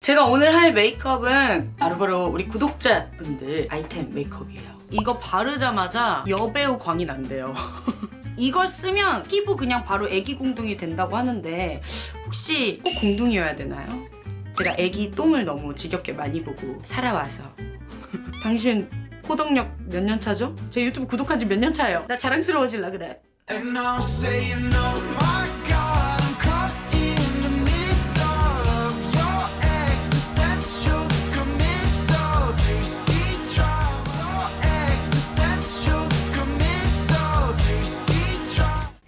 제가 오늘 할 메이크업은 바로바로 우리 구독자분들 아이템 메이크업이에요. 이거 바르자마자 여배우 광이 난대요. 이걸 쓰면 피부 그냥 바로 애기 궁둥이 된다고 하는데 혹시 꼭 궁둥이여야 되나요? 제가 애기 똥을 너무 지겹게 많이 보고 살아와서 당신 호덕력 몇 년 차죠? 제 유튜브 구독한 지 몇 년 차예요? 나 자랑스러워질라 그래.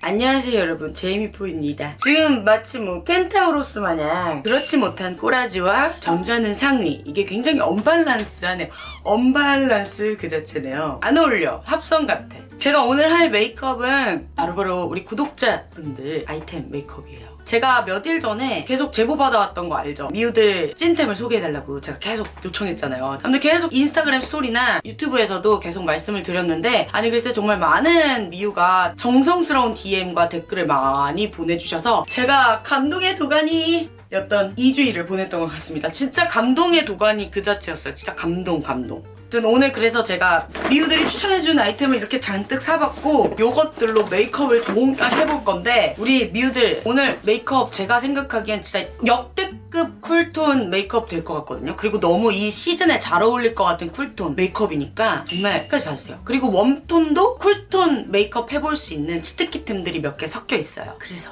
안녕하세요 여러분. 제이미포유입니다. 지금 마치 뭐 켄타우로스 마냥 그렇지 못한 꼬라지와 점잖은 상의 이게 굉장히 언밸런스하네요. 언밸런스 그 자체네요. 안 어울려. 합성 같아. 제가 오늘 할 메이크업은 바로바로 우리 구독자분들 아이템 메이크업이에요 제가 몇 일 전에 계속 제보 받아왔던 거 알죠? 미우들 찐템을 소개해달라고 제가 계속 요청했잖아요. 근데 계속 인스타그램 스토리나 유튜브에서도 계속 말씀을 드렸는데 아니 글쎄 정말 많은 미우가 정성스러운 DM과 댓글을 많이 보내주셔서 제가 감동의 도가니 였던 2주일을 보냈던 것 같습니다. 진짜 감동의 도가니 그 자체였어요. 진짜 감동 감동. 오늘 그래서 제가 미우들이 추천해준 아이템을 이렇게 잔뜩 사봤고 요것들로 메이크업을 동까 해볼 건데 우리 미우들 오늘 메이크업 제가 생각하기엔 진짜 역대급 쿨톤 메이크업 될 것 같거든요. 그리고 너무 이 시즌에 잘 어울릴 것 같은 쿨톤 메이크업이니까 정말 끝까지 봐주세요. 그리고 웜톤도 쿨톤 메이크업 해볼 수 있는 치트키템들이 몇 개 섞여 있어요. 그래서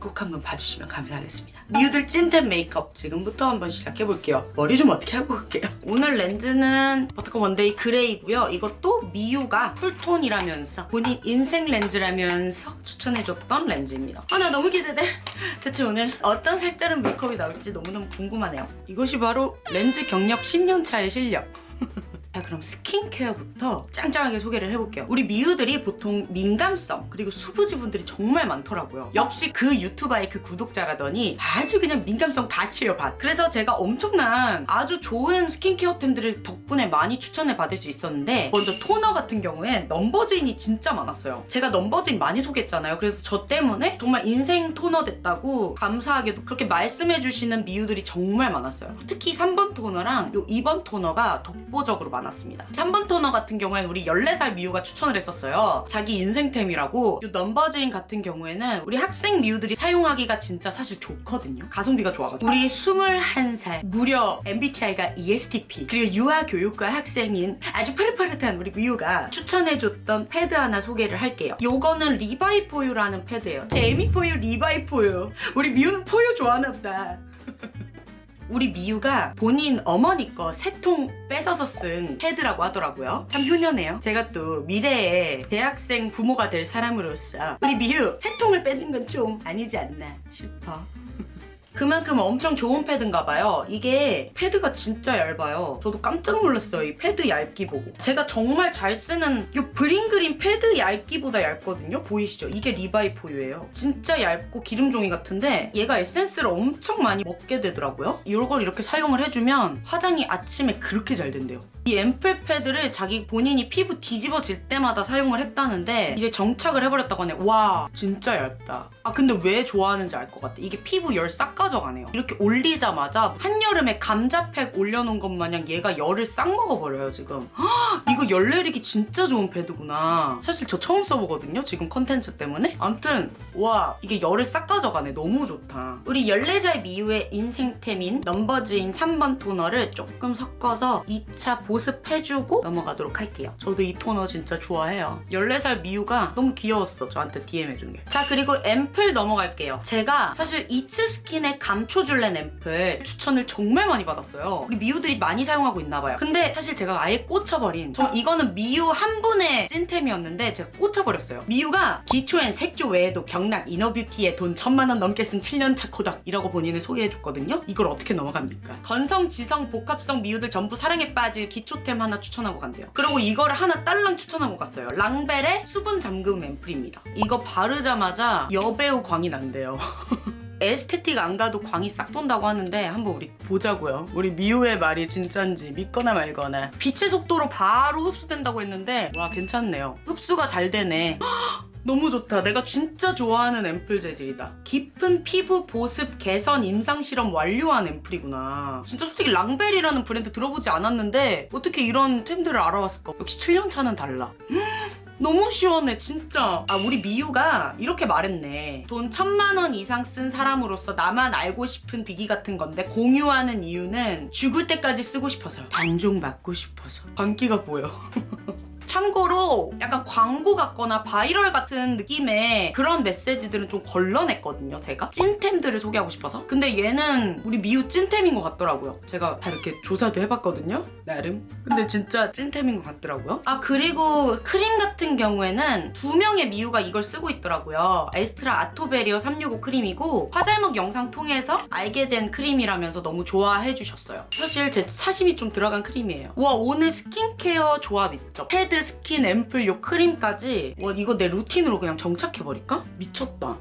꼭 한번 봐주시면 감사하겠습니다. 미우들 찐템 메이크업 지금부터 한번 시작해볼게요. 머리 좀 어떻게 하고 올게요. 오늘 렌즈는 버터커 원데이 그레이고요. 이것도 미우가 쿨톤이라면서 본인 인생 렌즈라면서 추천해줬던 렌즈입니다. 아 나 너무 기대돼. 대체 오늘 어떤 색다른 메이크업이 나올지 너무너무 궁금하네요. 이것이 바로 렌즈 경력 10년 차의 실력. 자 그럼 스킨케어부터 짱짱하게 소개를 해볼게요. 우리 미우들이 보통 민감성 그리고 수부지분들이 정말 많더라고요. 역시 그 유튜버의 그 구독자라더니 아주 그냥 민감성 밭이에요 밭 그래서 제가 엄청난 아주 좋은 스킨케어템들을 덕분에 많이 추천을 받을 수 있었는데 먼저 토너 같은 경우엔 넘버즈인이 진짜 많았어요. 제가 넘버즈인 많이 소개했잖아요. 그래서 저 때문에 정말 인생 토너 됐다고 감사하게도 그렇게 말씀해주시는 미우들이 정말 많았어요. 특히 3번 토너랑 요 2번 토너가 독보적으로 많았어요 많았습니다. 3번 토너 같은 경우에는 우리 14살 미우가 추천을 했었어요. 자기 인생템이라고. 이 넘버즈인 같은 경우에는 우리 학생 미우들이 사용하기가 진짜 사실 좋거든요. 가성비가 좋아가지고. 우리 21살 무려 MBTI가 ESTP 그리고 유아교육과 학생인 아주 파릇파릇한 우리 미우가 추천해줬던 패드 하나 소개를 할게요. 요거는 리바이포유라는 패드예요. 제이미포유 리바이포유. 우리 미우는 포유 좋아하나 보다. 우리 미우가 본인 어머니 거 세 통 뺏어서 쓴 패드라고 하더라고요. 참 효녀네요. 제가 또 미래의 대학생 부모가 될 사람으로서 우리 미우 세 통을 빼는 건 좀 아니지 않나 싶어. 그만큼 엄청 좋은 패드인가 봐요. 이게 패드가 진짜 얇아요. 저도 깜짝 놀랐어요. 이 패드 얇기 보고. 제가 정말 잘 쓰는 이 브링그린 패드 얇기보다 얇거든요. 보이시죠? 이게 리바이포유예요. 진짜 얇고 기름종이 같은데 얘가 에센스를 엄청 많이 먹게 되더라고요. 이걸 이렇게 사용을 해주면 화장이 아침에 그렇게 잘 된대요. 이 앰플 패드를 자기 본인이 피부 뒤집어질 때마다 사용을 했다는데 이제 정착을 해버렸다고 하네. 와 진짜 얇다. 아 근데 왜 좋아하는지 알 것 같아. 이게 피부 열 싹 가져가네요. 이렇게 올리자마자 한여름에 감자팩 올려놓은 것 마냥 얘가 열을 싹 먹어버려요 지금. 헉, 이거 열 내리기 진짜 좋은 패드구나. 사실 저 처음 써보거든요 지금 컨텐츠 때문에. 아무튼 와 이게 열을 싹 가져가네. 너무 좋다. 우리 14살 미우의 인생템인 넘버즈인 3번 토너를 조금 섞어서 2차 보습해주고 넘어가도록 할게요. 저도 이 토너 진짜 좋아해요. 14살 미우가 너무 귀여웠어. 저한테 DM 해준 게. 자 그리고 앰플 넘어갈게요. 제가 사실 이츠 스킨의 감초줄렌 앰플 추천을 정말 많이 받았어요. 우리 미우들이 많이 사용하고 있나 봐요. 근데 사실 제가 아예 꽂혀버린 저 이거는 미우 한 분의 찐템이었는데 제가 꽂혀버렸어요. 미우가 기초엔 색조 외에도 경락 inner beauty에 돈 천만 원 넘게 쓴 7년차 코덕이라고 본인을 소개해줬거든요. 이걸 어떻게 넘어갑니까? 건성, 지성, 복합성 미우들 전부 사랑에 빠질 기초템 하나 추천하고 간대요. 그리고 이거를 하나 딸랑 추천하고 갔어요. 랑벨의 수분 잠금 앰플입니다. 이거 바르자마자 여배우 광이 난대요. 에스테틱 안 가도 광이 싹 돈다고 하는데 한번 우리 보자고요. 우리 미우의 말이 진짠지 믿거나 말거나 빛의 속도로 바로 흡수된다고 했는데 와 괜찮네요. 흡수가 잘 되네. 너무 좋다. 내가 진짜 좋아하는 앰플 재질이다. 깊은 피부 보습 개선 임상 실험 완료한 앰플이구나. 진짜 솔직히 랑벨이라는 브랜드 들어보지 않았는데 어떻게 이런 템들을 알아왔을까? 역시 7년 차는 달라. 음, 너무 시원해 진짜. 아 우리 미우가 이렇게 말했네. 돈 천만 원 이상 쓴 사람으로서 나만 알고 싶은 비기 같은 건데 공유하는 이유는 죽을 때까지 쓰고 싶어서. 단종 맞고 싶어서. 광기가 보여. 참고로 약간 광고 같거나 바이럴 같은 느낌의 그런 메시지들은 좀 걸러냈거든요, 제가. 찐템들을 소개하고 싶어서. 근데 얘는 우리 미우 찐템인 것 같더라고요. 제가 다 이렇게 조사도 해봤거든요, 나름. 근데 진짜 찐템인 것 같더라고요. 아, 그리고 크림 같은 경우에는 두 명의 미우가 이걸 쓰고 있더라고요. 에스트라 아토베리어 365 크림이고 화잘먹 영상 통해서 알게 된 크림이라면서 너무 좋아해 주셨어요. 사실 제 사심이 좀 들어간 크림이에요. 와, 오늘 스킨케어 조합 있죠? 패드, 스킨, 앰플, 요 크림까지 와, 이거 내 루틴으로 그냥 정착해버릴까? 미쳤다.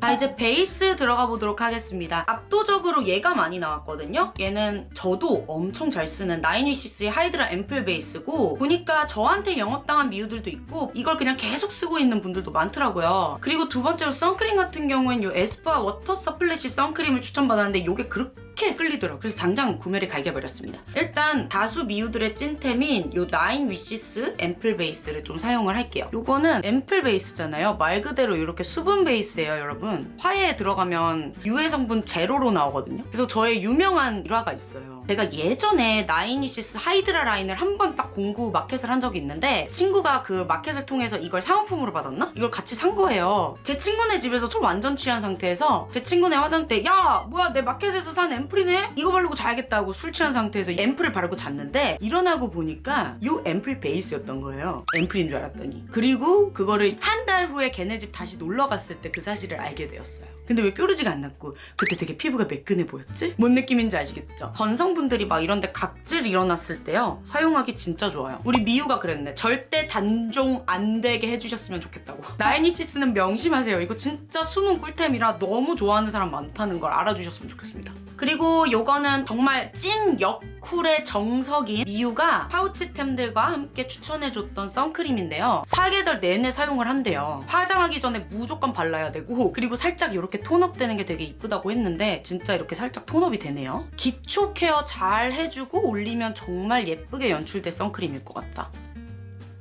자 이제 베이스 들어가 보도록 하겠습니다. 압도적으로 얘가 많이 나왔거든요. 얘는 저도 엄청 잘 쓰는 나인위시스의 하이드라 앰플 베이스고 보니까 저한테 영업당한 미우들도 있고 이걸 그냥 계속 쓰고 있는 분들도 많더라고요. 그리고 두 번째로 선크림 같은 경우엔 이 에스쁘아 워터 스플래시 선크림을 추천받았는데 이게 그렇게 끌리더라고요. 그래서 당장 구매를 갈겨버렸습니다. 일단 다수 미우들의 찐템인 이 Nine Wishes 앰플 베이스를 좀 사용을 할게요. 이거는 앰플 베이스잖아요. 말 그대로 이렇게 수분 베이스예요, 여러분. 화해에 들어가면 유해 성분 제로로 나오거든요. 그래서 저의 유명한 일화가 있어요. 제가 예전에 Nine Wishes Hydra 라인을 한 번 딱 공구 마켓을 한 적이 있는데 친구가 그 마켓을 통해서 이걸 사은품으로 받았나? 이걸 같이 산 거예요. 제 친구네 집에서 좀 완전 취한 상태에서 제 친구네 화장대 야 뭐야 내 마켓에서 산 앰플이네? 이거 바르고 자야겠다고 술 취한 상태에서 앰플을 바르고 잤는데 일어나고 보니까 이 앰플 베이스였던 거예요. 앰플인 줄 알았더니. 그리고 그거를 한 달 후에 걔네 집 다시 놀러 갔을 때 그 사실을 알게 되었어요. 근데 왜 뾰루지가 안 났고 그때 되게 피부가 매끈해 보였지? 뭔 느낌인지 아시겠죠? 건성 분들이 막 이런데 각질 일어났을 때요 사용하기 진짜 좋아요. 우리 미유가 그랬네. 절대 단종 안 되게 해주셨으면 좋겠다고. 나이니시스는 명심하세요. 이거 진짜 숨은 꿀템이라 너무 좋아하는 사람 많다는 걸 알아주셨으면 좋겠습니다. 그리고 요거는 정말 찐 역쿨의 정석인 미유가 파우치템들과 함께 추천해줬던 선크림인데요. 사계절 내내 사용을 한대요. 화장하기 전에 무조건 발라야 되고 그리고 살짝 이렇게 톤업 되는 게 되게 이쁘다고 했는데 진짜 이렇게 살짝 톤업이 되네요. 기초 케어 잘 해주고 올리면 정말 예쁘게 연출된 선크림일 것 같다.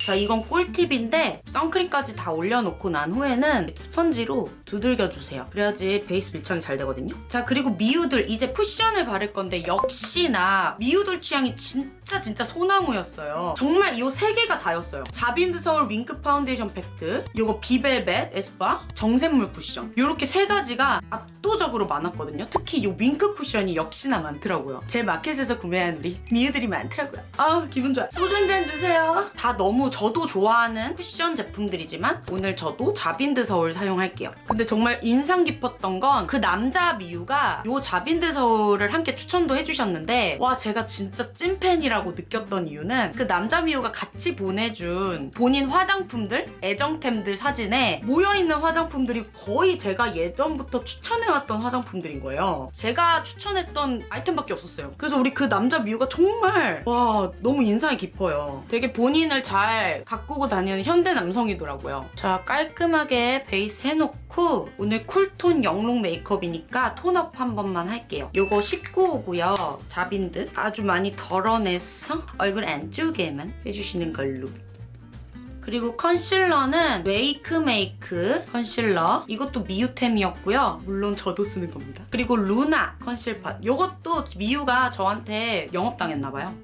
자, 이건 꿀팁인데 선크림까지 다 올려놓고 난 후에는 스펀지로 두들겨주세요. 그래야지 베이스 밀착이 잘 되거든요. 자, 그리고 미우들 이제 쿠션을 바를 건데 역시나 미우들 취향이 진짜 진짜 소나무였어요. 정말 이 세 개가 다였어요. Javin De Seoul Wink Foundation Pact, 요거 Be Velvet 에스쁘아, 정샘물 쿠션 요렇게 세 가지가 압도적으로 많았거든요. 특히 이 Wink 쿠션이 역시나 많더라고요. 제 마켓에서 구매한 우리 미우들이 많더라고요. 아 기분 좋아. 소주 한 잔 주세요. 다 너무 저도 좋아하는 쿠션 제품들이지만 오늘 저도 Javin De Seoul 사용할게요. 근데 정말 인상 깊었던 건 그 남자 미우가 요 자빈드 서울을 함께 추천도 해주셨는데 와 제가 진짜 찐팬이라고 느꼈던 이유는 그 남자 미우가 같이 보내준 본인 화장품들 애정템들 사진에 모여있는 화장품들이 거의 제가 예전부터 추천해왔던 화장품들인 거예요. 제가 추천했던 아이템밖에 없었어요. 그래서 우리 그 남자 미우가 정말 와 너무 인상이 깊어요. 되게 본인을 잘 가꾸고 다니는 현대 남성이더라고요. 자 깔끔하게 베이스 해놓고 오늘 cool tone 영롱 메이크업이니까 tone up 한 번만 할게요. 요거 19호고요. Javin De 아주 많이 덜어내서 얼굴 안쪽에만 해주시는 걸로. 그리고 컨실러는 Wakemake 컨실러. 이것도 미유템이었고요. 물론 저도 쓰는 겁니다. 그리고 루나 conceal pot. 이것도 미유가 저한테 영업당했나봐요.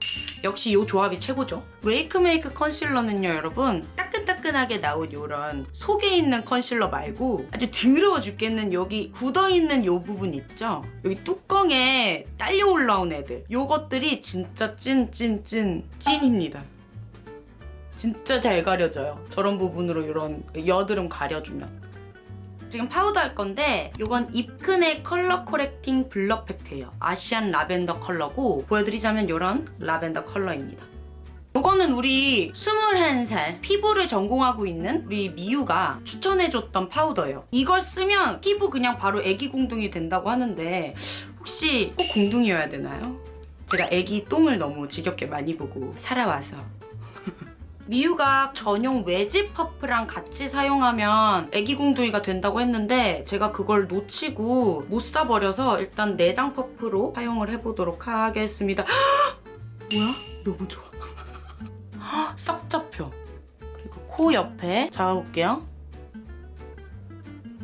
역시 이 조합이 최고죠. Wakemake 컨실러는요 여러분. 따끈따끈하게 나온 이런 속에 있는 컨실러 말고 아주 더러워 죽겠는 여기 굳어있는 요 부분 있죠? 여기 뚜껑에 딸려 올라온 애들. 요것들이 진짜 찐 찐 찐 찐입니다 진짜 잘 가려져요. 저런 부분으로 이런 여드름 가려주면. 지금 파우더 할 건데 이건 입큰의 Color Correcting Blur Pact예요. Asian Lavender 컬러고 보여드리자면 이런 라벤더 컬러입니다. 이거는 우리 21살 피부를 전공하고 있는 우리 미유가 추천해줬던 파우더예요. 이걸 쓰면 피부 그냥 바로 애기 궁둥이 된다고 하는데 혹시 꼭 궁둥이여야 되나요? 제가 애기 똥을 너무 지겹게 많이 보고 살아와서 미유가 전용 외지 퍼프랑 같이 사용하면 애기 궁둥이가 된다고 했는데 제가 그걸 놓치고 못 사버려서 일단 내장 퍼프로 사용을 해보도록 하겠습니다. 뭐야? 너무 좋아. 싹 잡혀. 그리고 코 옆에 잡아볼게요.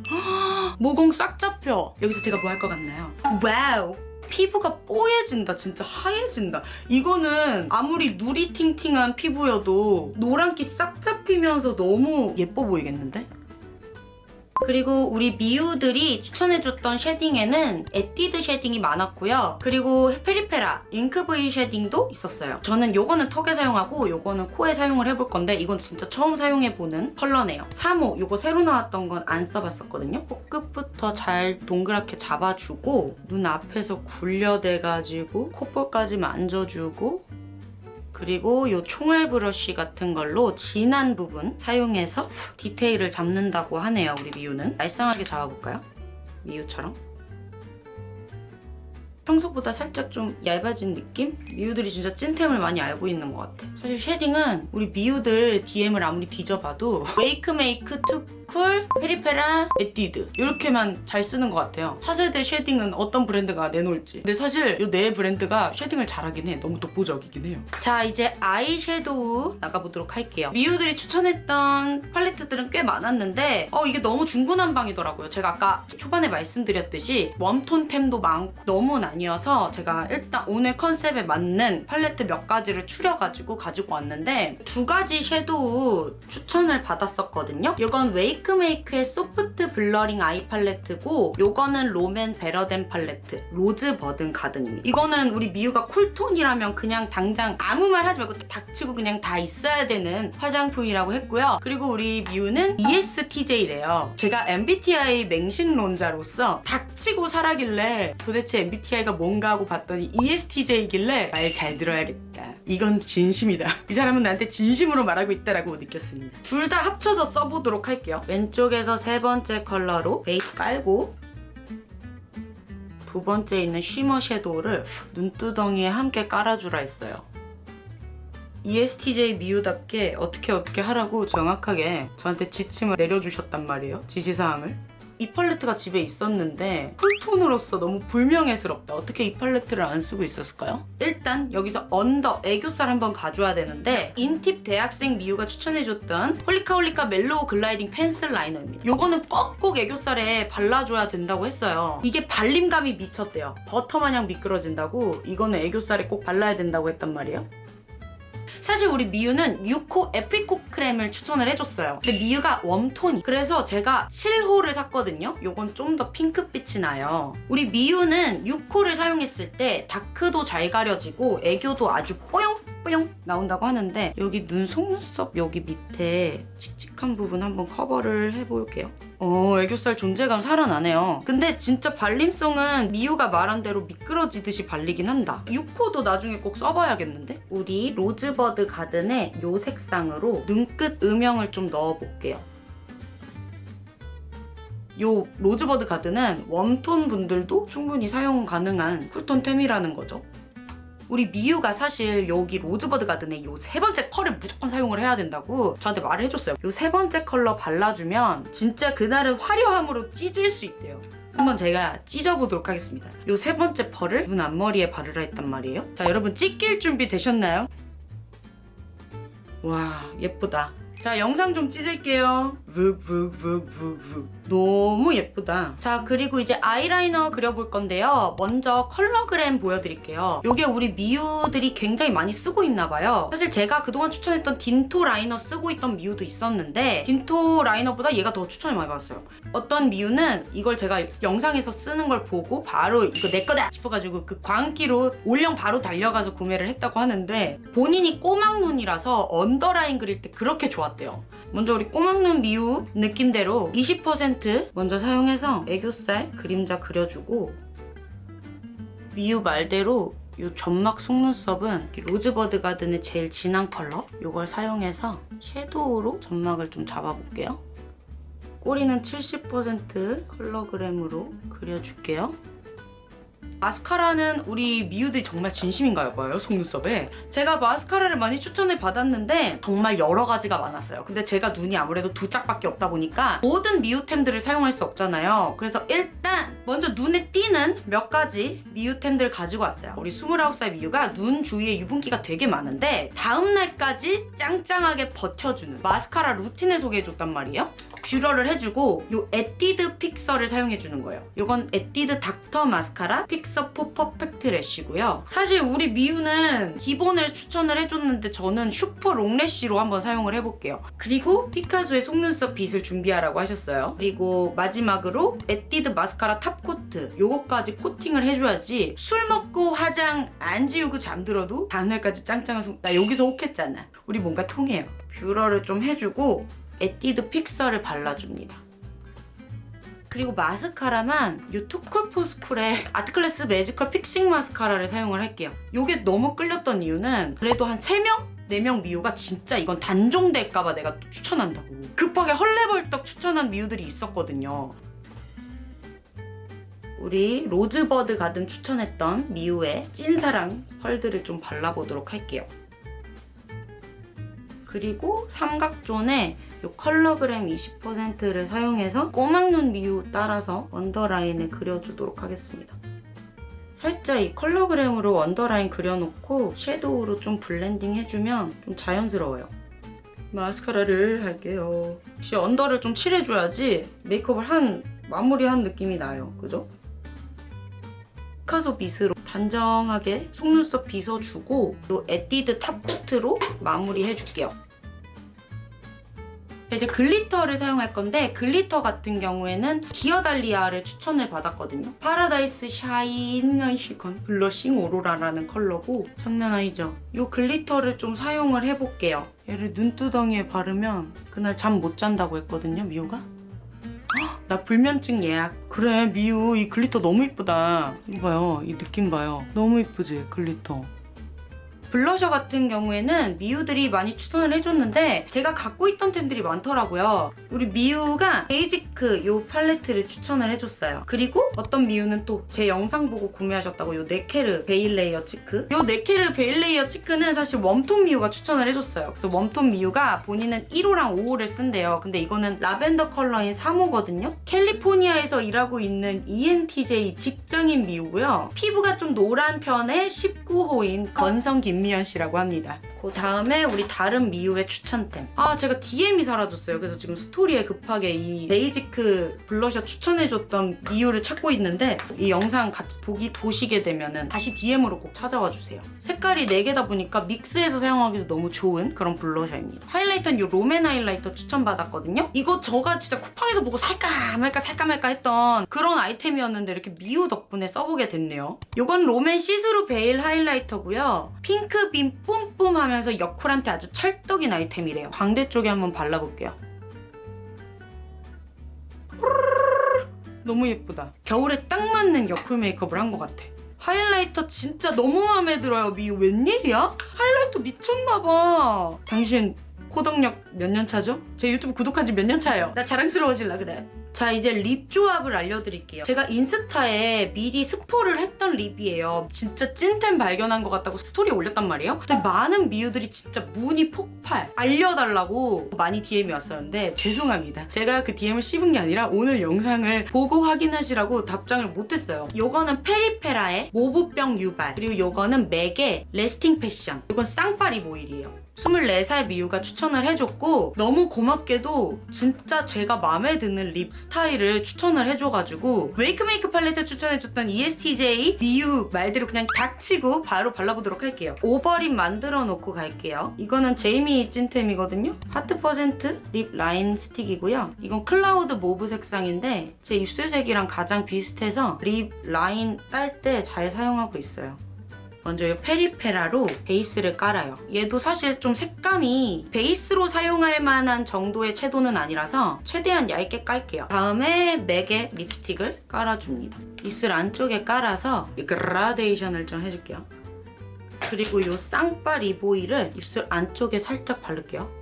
모공 싹 잡혀. 여기서 제가 뭐 할 것 같나요? wow. 피부가 뽀얘진다. 진짜 하얘진다. 이거는 아무리 누리팅팅한 피부여도 노란기 싹 잡히면서 너무 예뻐 보이겠는데? 그리고 우리 미우들이 추천해줬던 shading에는 에뛰드 shading이 많았고요. 그리고 페리페라 Ink V Shading도 있었어요. 저는 요거는 턱에 사용하고 요거는 코에 사용을 해볼 건데 이건 진짜 처음 사용해보는 컬러네요. 3호 요거 새로 나왔던 건 안 써봤었거든요. 코끝부터 잘 동그랗게 잡아주고 눈 앞에서 굴려대가지고 콧볼까지 만져주고 그리고 요 총알 브러쉬 같은 걸로 진한 부분 사용해서 디테일을 잡는다고 하네요, 우리 미유는. 날쌍하게 잡아볼까요? 미유처럼. 평소보다 살짝 좀 얇아진 느낌? 미우들이 진짜 찐템을 많이 알고 있는 것 같아. 사실 shading은 우리 미우들 DM을 아무리 뒤져봐도 Wakemake, Too Cool, 페리페라, 에뛰드 이렇게만 잘 쓰는 것 같아요. 차세대 shading은 어떤 브랜드가 내놓을지. 근데 사실 이 네 브랜드가 shading을 잘하긴 해. 너무 독보적이긴 해요. 자 이제 아이섀도우 나가보도록 할게요. 미우들이 추천했던 팔레트들은 꽤 많았는데 어 이게 너무 중구난방이더라고요. 제가 아까 초반에 말씀드렸듯이 warm tone템도 많고 너무 나뉘어서 제가 일단 오늘 컨셉에 맞는 팔레트 몇 가지를 추려가지고 가지고 왔는데 두 가지 섀도우 추천을 받았었거든요. 이건 Wakemake의 Soft Blurring Eye Palette고 이거는 롬앤 Better Than Palette Rosebud Garden입니다. 이거는 우리 미유가 cool tone이라면 그냥 당장 아무 말 하지 말고 닥치고 그냥 다 있어야 되는 화장품이라고 했고요. 그리고 우리 미유는 ESTJ래요. 제가 MBTI 맹신론자로서 닥치고 사라길래 도대체 MBTI가 뭔가 하고 봤더니 ESTJ이길래 말 잘 들어야겠다. 이건 진심이다. 이 사람은 나한테 진심으로 말하고 있다라고 느꼈습니다. 둘 다 합쳐서 써보도록 할게요. 왼쪽에서 세 번째 컬러로 베이스 깔고 두 번째 있는 shimmer 섀도우를 눈두덩이에 함께 깔아주라 했어요. ESTJ 미우답게 어떻게 어떻게 하라고 정확하게 저한테 지침을 내려주셨단 말이에요. 지시사항을. 이 팔레트가 집에 있었는데 cool tone으로서 너무 불명예스럽다. 어떻게 이 팔레트를 안 쓰고 있었을까요? 일단 여기서 under 애교살 한번 가져야 되는데 INTP 대학생 미우가 추천해줬던 홀리카홀리카 Mellow Gliding Pencil Liner입니다. 요거는 꼭꼭 애교살에 발라줘야 된다고 했어요. 이게 발림감이 미쳤대요. 버터 마냥 미끄러진다고 이거는 애교살에 꼭 발라야 된다고 했단 말이에요. 사실 우리 미유는 6호 Apricot Cream을 추천을 해줬어요. 근데 미유가 warm tone이. 그래서 제가 7호를 샀거든요. 요건 좀 더 핑크빛이 나요. 우리 미유는 6호를 사용했을 때 다크도 잘 가려지고 애교도 아주 뽀용 뽀용 나온다고 하는데 여기 눈 속눈썹 여기 밑에 칙칙한 부분 한번 커버를 해볼게요. 어, 애교살 존재감 살아나네요. 근데 진짜 발림성은 미유가 말한 대로 미끄러지듯이 발리긴 한다. 6호도 나중에 꼭 써봐야겠는데? 우리 Rosebud Garden의 요 색상으로 눈끝 음영을 좀 넣어볼게요. 요 Rosebud Garden은 warm tone 분들도 충분히 사용 가능한 cool tone템이라는 거죠. 우리 미유가 사실 여기 Rosebud Garden의 요 세 번째 컬러를 무조건 사용을 해야 된다고 저한테 말을 해줬어요. 요 세 번째 컬러 발라주면 진짜 그날은 화려함으로 찢을 수 있대요. 한번 제가 찢어보도록 하겠습니다. 요 세 번째 펄을 눈 앞머리에 바르라 했단 말이에요. 자, 여러분 찢길 준비 되셨나요? 와, 예쁘다. 자, 영상 좀 찢을게요. 묵묵묵묵묵. 너무 예쁘다. 자, 그리고 이제 아이라이너 그려볼 건데요. 먼저 컬러그램 보여드릴게요. 이게 우리 미우들이 굉장히 많이 쓰고 있나 봐요. 사실 제가 그동안 추천했던 딘토 라이너 쓰고 있던 미우도 있었는데 딘토 라이너보다 얘가 더 추천을 많이 받았어요. 어떤 미우는 이걸 제가 영상에서 쓰는 걸 보고 바로 이거 내 거다 싶어가지고 그 광기로 올영 바로 달려가서 구매를 했다고 하는데 본인이 꼬막 눈이라서 언더라인 그릴 때 그렇게 좋았대요. 먼저 우리 꼬막눈 미우 느낌대로 20% 먼저 사용해서 애교살 그림자 그려주고 미우 말대로 이 점막 속눈썹은 이 Rosebud Garden의 제일 진한 컬러 이걸 사용해서 섀도우로 점막을 좀 잡아볼게요. 꼬리는 70% 컬러그램으로 그려줄게요. 마스카라는 우리 미우들이 정말 진심인가요 봐요 속눈썹에? 제가 마스카라를 많이 추천을 받았는데 정말 여러 가지가 많았어요. 근데 제가 눈이 아무래도 두 짝밖에 없다 보니까 모든 미우템들을 사용할 수 없잖아요. 그래서 일단 먼저 눈에 띄는 몇 가지 미우템들 가지고 왔어요. 우리 29살 미우가 눈 주위에 유분기가 되게 많은데 다음날까지 짱짱하게 버텨주는 마스카라 루틴을 소개해줬단 말이에요 뷰러를 해주고 요 에뛰드 fixer를 사용해주는 거예요. 요건 에뛰드 닥터 마스카라 픽서 포 퍼펙트 래쉬고요. 사실 우리 미우는 기본을 추천을 해줬는데 저는 Super Long Lash로 한번 사용을 해볼게요. 그리고 피카소의 속눈썹 빗을 준비하라고 하셨어요. 그리고 마지막으로 에뛰드 Mascara Top Coat 요거까지 코팅을 해줘야지 술 먹고 화장 안 지우고 잠들어도 다음날까지 짱짱한 속... 나 여기서 혹했잖아. 우리 뭔가 통해요. 뷰러를 좀 해주고 에뛰드 fixer를 발라줍니다. 그리고 마스카라만 이 투쿨포스쿨의 아트클래스 매지컬 픽싱 마스카라를 사용을 할게요. 이게 너무 끌렸던 이유는 그래도 한 3명? 4명 미우가 진짜 이건 단종될까봐 내가 또 추천한다고. 급하게 헐레벌떡 추천한 미우들이 있었거든요. 우리 Rosebud Garden 추천했던 미우의 찐사랑 펄들을 좀 발라보도록 할게요. 그리고 삼각존에 이 컬러그램 20%를 사용해서 꼬막눈 미우 따라서 언더라인을 그려주도록 하겠습니다. 살짝 이 컬러그램으로 언더라인 그려놓고 섀도우로 좀 blending 해주면 좀 자연스러워요. 마스카라를 할게요. 역시 under를 좀 칠해줘야지 메이크업을 한 마무리한 느낌이 나요. 그죠? 피카소 빗으로 단정하게 속눈썹 빗어주고 이 에뛰드 top coat로 마무리해줄게요. 이제 glitter를 사용할 건데 glitter 같은 경우에는 디어달리아를 추천을 받았거든요. Paradise Shine Sequin Blushing Aurora라는 컬러고 장난 아니죠? 이 glitter를 좀 사용을 해볼게요. 얘를 눈두덩이에 바르면 그날 잠 못 잔다고 했거든요, 미우가. 헉, 나 불면증 예약. 그래, 미우 이 glitter 너무 이쁘다. 이거 봐요, 이 느낌 봐요. 너무 이쁘지, glitter. 블러셔 같은 경우에는 미우들이 많이 추천을 해줬는데 제가 갖고 있던 템들이 많더라고요. 우리 미우가 베이지크 요 팔레트를 추천을 해줬어요. 그리고 어떤 미우는 또 제 영상 보고 구매하셨다고 요 네케르 Veil Layer Cheek 요 네케르 Veil Layer Cheek는 사실 warm tone 미우가 추천을 해줬어요. 그래서 warm tone 미우가 본인은 1호랑 5호를 쓴대요. 근데 이거는 라벤더 컬러인 3호거든요. 캘리포니아에서 일하고 있는 ENTJ 직장인 미우고요. 피부가 좀 노란 편의 19호인 건성 김 미연 씨라고 합니다. 그 다음에 우리 다른 미우의 추천템. 아 제가 DM이 사라졌어요. 그래서 지금 스토리에 급하게 이 베이지크 블러셔 추천해줬던 미우를 찾고 있는데 이 영상 보기, 보시게 되면은 다시 DM으로 꼭 찾아와 주세요. 색깔이 4개다 보니까 믹스해서 사용하기도 너무 좋은 그런 blusher입니다. highlighter는 이 롬앤 highlighter 추천받았거든요. 이거 저가 진짜 쿠팡에서 보고 살까 말까 살까 말까 했던 그런 아이템이었는데 이렇게 미우 덕분에 써보게 됐네요. 이건 롬앤 See-through Veil Highlighter고요. pink beam 뿜뿜 하면서 여쿨한테 아주 찰떡인 아이템이래요. 광대 쪽에 한번 발라볼게요. 너무 예쁘다. 겨울에 딱 맞는 여쿨 메이크업을 한 것 같아. highlighter 진짜 너무 마음에 들어요. 미우 웬일이야? highlighter 미쳤나봐. 당신 코덕력 몇 년 차죠? 제 유튜브 구독한 지 몇 년 차예요. 나 자랑스러워질라 그래. 자 이제 lip 조합을 알려드릴게요. 제가 인스타에 미리 스포를 했던 lip이에요. 진짜 찐템 발견한 것 같다고 스토리에 올렸단 말이에요. 근데 많은 미우들이 진짜 문의 폭발 알려달라고 많이 DM이 왔었는데 죄송합니다. 제가 그 DM을 씹은 게 아니라 오늘 영상을 보고 확인하시라고 답장을 못했어요. 요거는 페리페라의 mauve병 유발 그리고 요거는 MAC의 Lasting Passion 요건 쌍파리 오일이에요. 24살 미우가 추천을 해줬고 너무 고맙게도 진짜 제가 마음에 드는 lip 스타일을 추천을 해줘가지고 WAKEMAKE 팔레트 추천해줬던 ESTJ 미우 말대로 그냥 닥치고 바로 발라보도록 할게요. over lip 만들어 놓고 갈게요. 이거는 제이미 찐템이거든요. Heart Percent Lip Line Stick이고요. 이건 Cloud Mauve 색상인데 제 입술색이랑 가장 비슷해서 lip line 딸 때 잘 사용하고 있어요. 먼저 이 페리페라로 베이스를 깔아요. 얘도 사실 좀 색감이 베이스로 사용할 만한 정도의 채도는 아니라서 최대한 얇게 깔게요. 다음에 MAC의 립스틱을 깔아줍니다. 입술 안쪽에 깔아서 이 그라데이션을 좀 해줄게요. 그리고 이 lip oil을 입술 안쪽에 살짝 바를게요.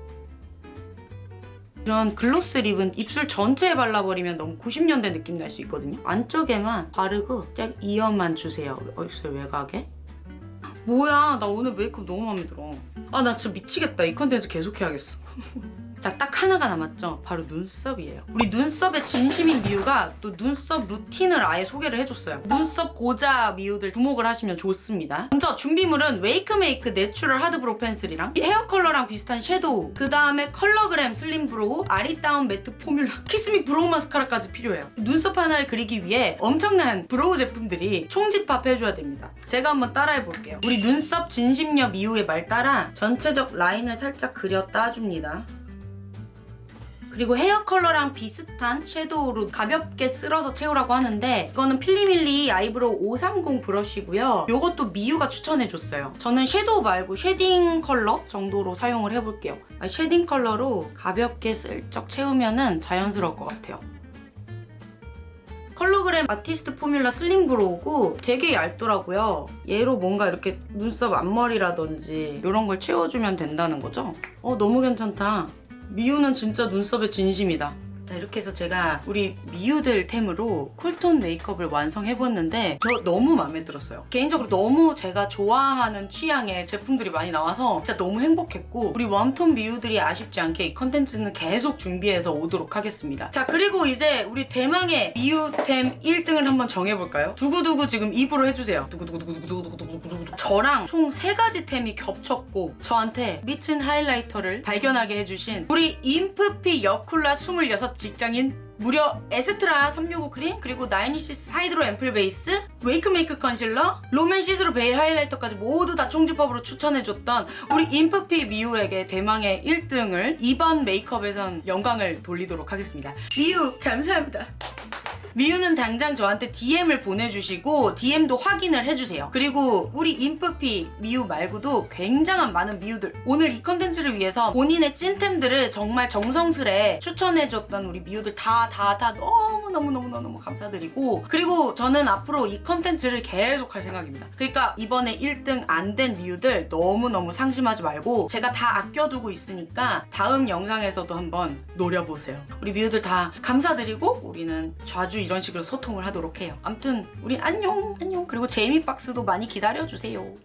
이런 gloss lip은 입술 전체에 발라버리면 너무 90년대 느낌 날 수 있거든요. 안쪽에만 바르고 딱 이어만 주세요. 어딨어요 외곽에? 뭐야 나 오늘 메이크업 너무 마음에 들어. 아 나 진짜 미치겠다. 이 컨텐츠 계속 해야겠어. 자, 딱 하나가 남았죠. 바로 눈썹이에요. 우리 눈썹의 진심인 미우가 또 눈썹 루틴을 아예 소개를 해줬어요. 눈썹 고자 미우들 주목을 하시면 좋습니다. 먼저 준비물은 웨이크메이크 내추럴 하드브로우 펜슬이랑 헤어 컬러랑 비슷한 섀도우 그 다음에 컬러그램 슬림 브로우 아리따운 매트 포뮬라 키스미 브로우 마스카라까지 필요해요. 눈썹 하나를 그리기 위해 엄청난 brow 제품들이 총집합해줘야 됩니다. 제가 한번 따라해 볼게요. 우리 눈썹 진심녀 미우의 말 따라 전체적 라인을 살짝 그려 따줍니다. 그리고 헤어 컬러랑 비슷한 섀도우로 가볍게 쓸어서 채우라고 하는데 이거는 필리밀리 아이브로우 530 브러쉬고요. 이것도 미우가 추천해줬어요. 저는 섀도우 말고 shading color 정도로 사용을 해볼게요. 아, shading color로 가볍게 슬쩍 채우면 자연스러울 것 같아요. 컬러그램 아티스트 포뮬러 슬림 브로우고 되게 얇더라고요. 얘로 뭔가 이렇게 눈썹 앞머리라든지 이런 걸 채워주면 된다는 거죠. 어 너무 괜찮다. 미우는 진짜 눈썹의 진심이다. 자 이렇게 해서 제가 우리 미우들 템으로 cool tone 메이크업을 완성해봤는데 저 너무 마음에 들었어요. 개인적으로 너무 제가 좋아하는 취향의 제품들이 많이 나와서 진짜 너무 행복했고 우리 warm tone 미우들이 아쉽지 않게 이 컨텐츠는 계속 준비해서 오도록 하겠습니다. 자 그리고 이제 우리 대망의 미우템 1등을 한번 정해볼까요? 두구두구 지금 입으로 해주세요. 두구두구두구두구두구두구두구 저랑 총 세 가지 템이 겹쳤고 저한테 미친 하이라이터를 발견하게 해주신 우리 인프피 여쿨라 26 직장인 무려 에스트라 365 크림 그리고 나이니시스 하이드로 앰플 베이스 웨이크 메이크 컨실러 롬앤 시스루 베일 하이라이터까지 모두 다 총집합으로 추천해줬던 우리 인프피 미우에게 대망의 1등을 이번 메이크업에선 영광을 돌리도록 하겠습니다. 미우 감사합니다 미우는 당장 저한테 DM을 보내주시고 DM도 확인을 해주세요. 그리고 우리 인프피 미우 말고도 굉장한 많은 미우들 오늘 이 컨텐츠를 위해서 본인의 찐템들을 정말 정성스레 추천해줬던 우리 미우들 다 다 다 너무너무너무너무 감사드리고 그리고 저는 앞으로 이 컨텐츠를 계속 할 생각입니다. 그러니까 이번에 1등 안 된 미유들 너무너무 상심하지 말고 제가 다 아껴두고 있으니까 다음 영상에서도 한번 노려보세요. 우리 미유들 다 감사드리고 우리는 자주 이런 식으로 소통을 하도록 해요. 암튼 우리 안녕 안녕 그리고 제이미 박스도 많이 기다려주세요.